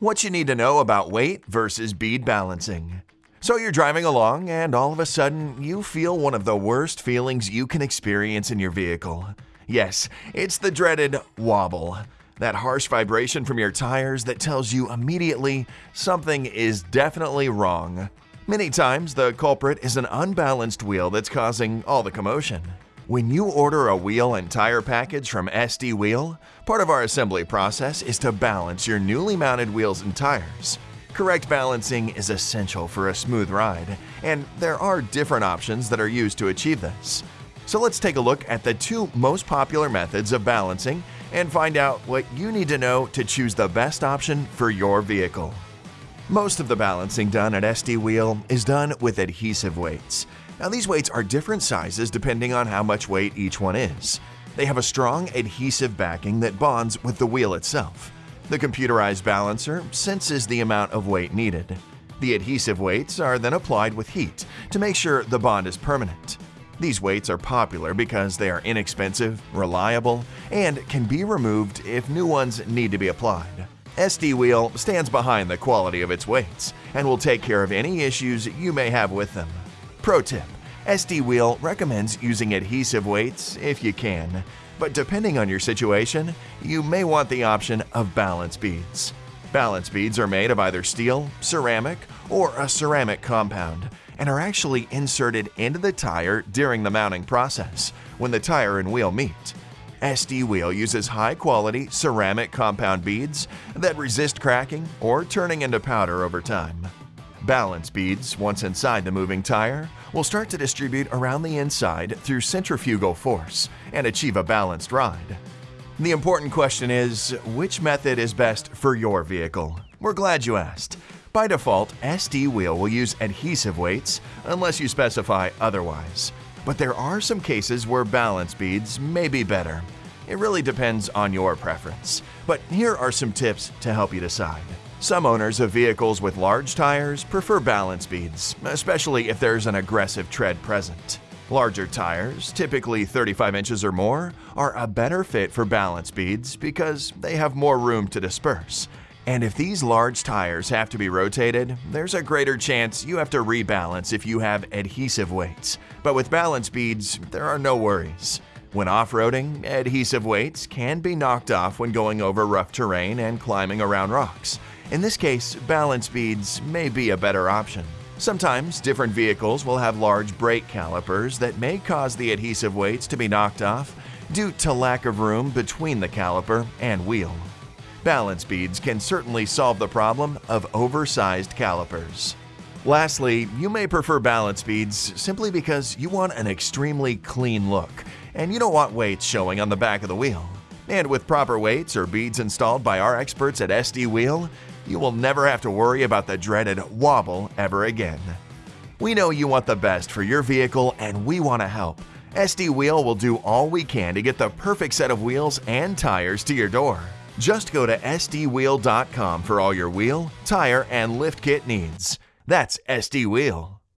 What you need to know about weight versus bead balancing. So you're driving along and all of a sudden you feel one of the worst feelings you can experience in your vehicle. Yes, it's the dreaded wobble. That harsh vibration from your tires that tells you immediately something is definitely wrong. Many times the culprit is an unbalanced wheel that's causing all the commotion. When you order a wheel and tire package from SD Wheel, part of our assembly process is to balance your newly mounted wheels and tires. Correct balancing is essential for a smooth ride, and there are different options that are used to achieve this. So let's take a look at the two most popular methods of balancing and find out what you need to know to choose the best option for your vehicle. Most of the balancing done at SD Wheel is done with adhesive weights. Now these weights are different sizes depending on how much weight each one is. They have a strong adhesive backing that bonds with the wheel itself. The computerized balancer senses the amount of weight needed. The adhesive weights are then applied with heat to make sure the bond is permanent. These weights are popular because they are inexpensive, reliable, and can be removed if new ones need to be applied. SD Wheel stands behind the quality of its weights and will take care of any issues you may have with them. Pro tip, SD Wheel recommends using adhesive weights if you can, but depending on your situation, you may want the option of balance beads. Balance beads are made of either steel, ceramic, or a ceramic compound and are actually inserted into the tire during the mounting process when the tire and wheel meet. SD Wheel uses high-quality ceramic compound beads that resist cracking or turning into powder over time. Balance beads, once inside the moving tire, will start to distribute around the inside through centrifugal force and achieve a balanced ride. The important question is, which method is best for your vehicle? We're glad you asked. By default, SD Wheel will use adhesive weights unless you specify otherwise. But there are some cases where balance beads may be better. It really depends on your preference. But here are some tips to help you decide. Some owners of vehicles with large tires prefer balance beads, especially if there's an aggressive tread present. Larger tires, typically 35 inches or more, are a better fit for balance beads because they have more room to disperse. And if these large tires have to be rotated, there's a greater chance you have to rebalance if you have adhesive weights. But with balance beads, there are no worries. When off-roading, adhesive weights can be knocked off when going over rough terrain and climbing around rocks. In this case, balance beads may be a better option. Sometimes different vehicles will have large brake calipers that may cause the adhesive weights to be knocked off due to lack of room between the caliper and wheel. Balance beads can certainly solve the problem of oversized calipers. Lastly, you may prefer balance beads simply because you want an extremely clean look and you don't want weights showing on the back of the wheel. And with proper weights or beads installed by our experts at SD Wheel, you will never have to worry about the dreaded wobble ever again. We know you want the best for your vehicle and we want to help. SD Wheel will do all we can to get the perfect set of wheels and tires to your door. Just go to sdwheel.com for all your wheel, tire, and lift kit needs. That's SD Wheel.